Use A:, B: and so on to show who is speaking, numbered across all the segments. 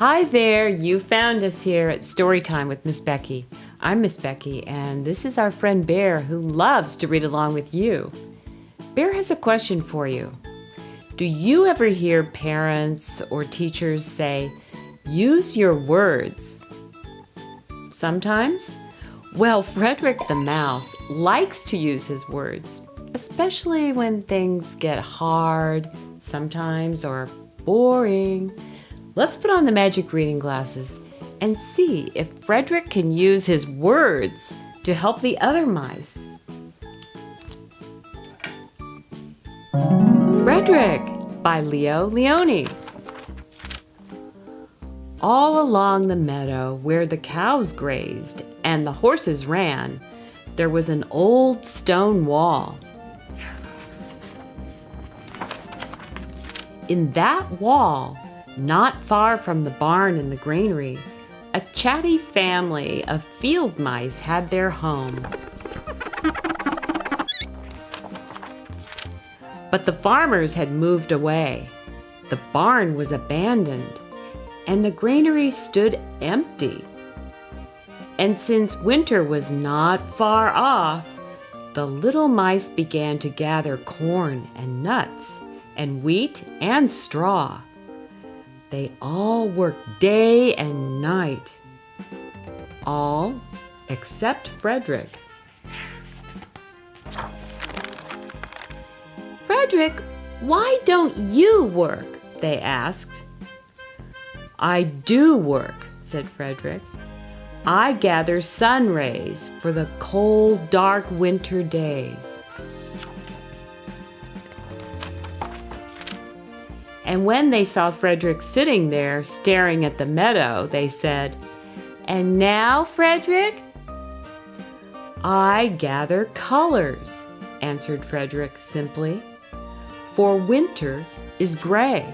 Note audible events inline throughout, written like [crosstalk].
A: Hi there, you found us here at Storytime with Miss Becky. I'm Miss Becky, and this is our friend Bear who loves to read along with you. Bear has a question for you. Do you ever hear parents or teachers say, use your words? Sometimes? Well, Frederick the Mouse likes to use his words, especially when things get hard sometimes or boring. Let's put on the magic reading glasses and see if Frederick can use his words to help the other mice. Frederick by Leo Lionni. All along the meadow where the cows grazed and the horses ran, there was an old stone wall. In that wall, not far from the barn and the granary, a chatty family of field mice had their home. But the farmers had moved away. The barn was abandoned, and the granary stood empty. And since winter was not far off, the little mice began to gather corn and nuts and wheat and straw. They all worked day and night. All except Frederick. Frederick, why don't you work? They asked. I do work, said Frederick. I gather sun rays for the cold, dark winter days. And when they saw Frederick sitting there staring at the meadow, they said, And now, Frederick? I gather colors, answered Frederick simply, for winter is gray.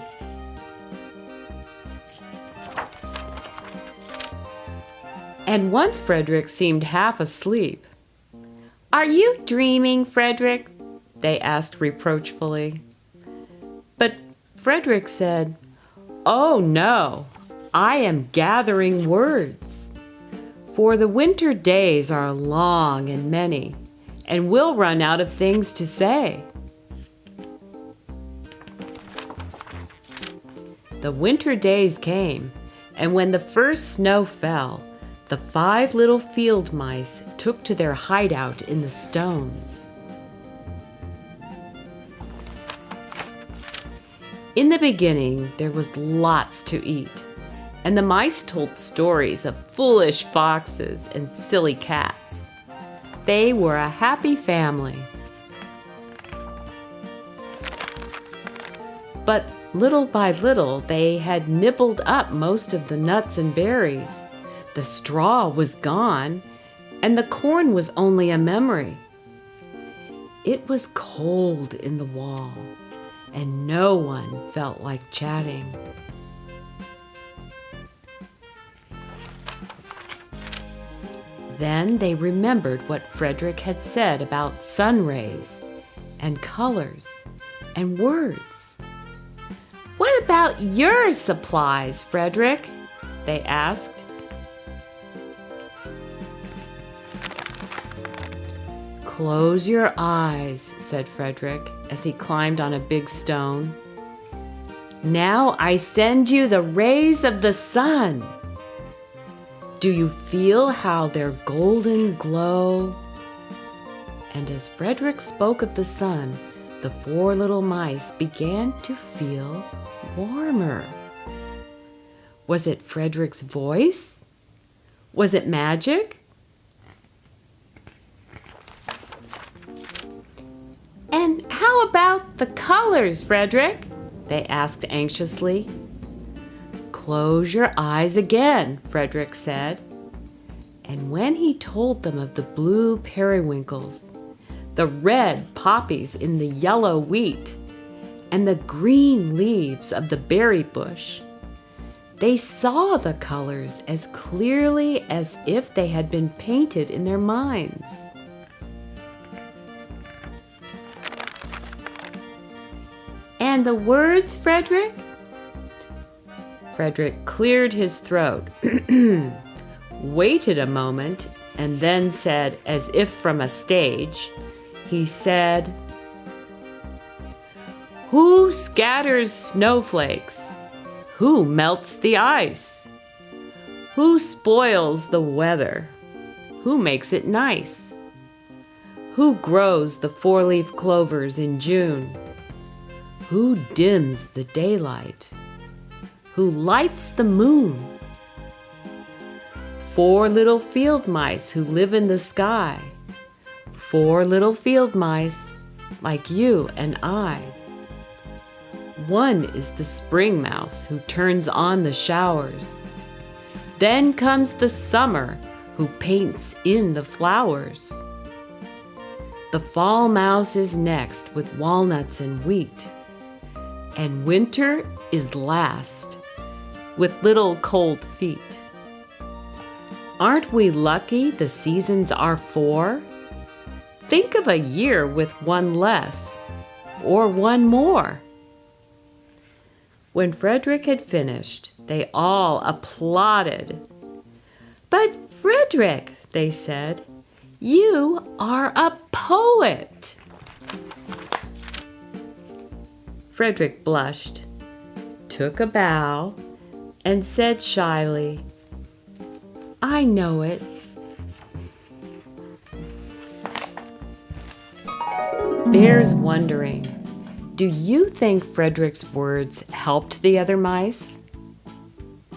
A: And once Frederick seemed half asleep. Are you dreaming, Frederick? They asked reproachfully. But Frederick said, Oh no, I am gathering words. For the winter days are long and many, and we'll run out of things to say. The winter days came, and when the first snow fell, the five little field mice took to their hideout in the stones. In the beginning, there was lots to eat, and the mice told stories of foolish foxes and silly cats. They were a happy family. But little by little, they had nibbled up most of the nuts and berries. The straw was gone, and the corn was only a memory. It was cold in the wall and no one felt like chatting. Then they remembered what Frederick had said about sun rays and colors and words. What about your supplies, Frederick? They asked. Close your eyes, said Frederick as he climbed on a big stone. Now I send you the rays of the sun. Do you feel how their golden glow? And as Frederick spoke of the sun, the four little mice began to feel warmer. Was it Frederick's voice? Was it magic? About the colors, Frederick? They asked anxiously. Close your eyes again, Frederick said. And when he told them of the blue periwinkles, the red poppies in the yellow wheat, and the green leaves of the berry bush, they saw the colors as clearly as if they had been painted in their minds. And the words, Frederick? Frederick cleared his throat, [clears throat] waited a moment, and then said, as if from a stage, he said, Who scatters snowflakes? Who melts the ice? Who spoils the weather? Who makes it nice? Who grows the four leaf clovers in June? Who dims the daylight? Who lights the moon? Four little field mice who live in the sky. Four little field mice like you and I. One is the spring mouse who turns on the showers. Then comes the summer who paints in the flowers. The fall mouse is next with walnuts and wheat. And winter is last with little cold feet. Aren't we lucky the seasons are four? Think of a year with one less or one more. When Frederick had finished, they all applauded. But Frederick, they said, you are a poet. Frederick blushed, took a bow, and said shyly, I know it. Bear's wondering, do you think Frederick's words helped the other mice?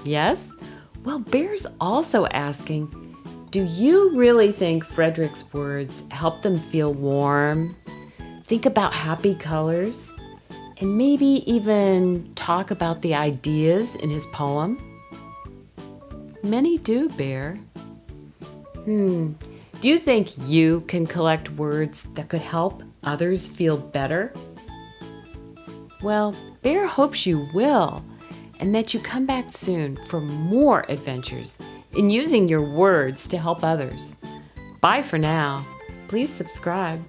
A: Yes? Well, Bear's also asking, do you really think Frederick's words helped them feel warm, think about happy colors, and maybe even talk about the ideas in his poem? Many do, Bear. Hmm, do you think you can collect words that could help others feel better? Well, Bear hopes you will, and that you come back soon for more adventures in using your words to help others. Bye for now. Please subscribe.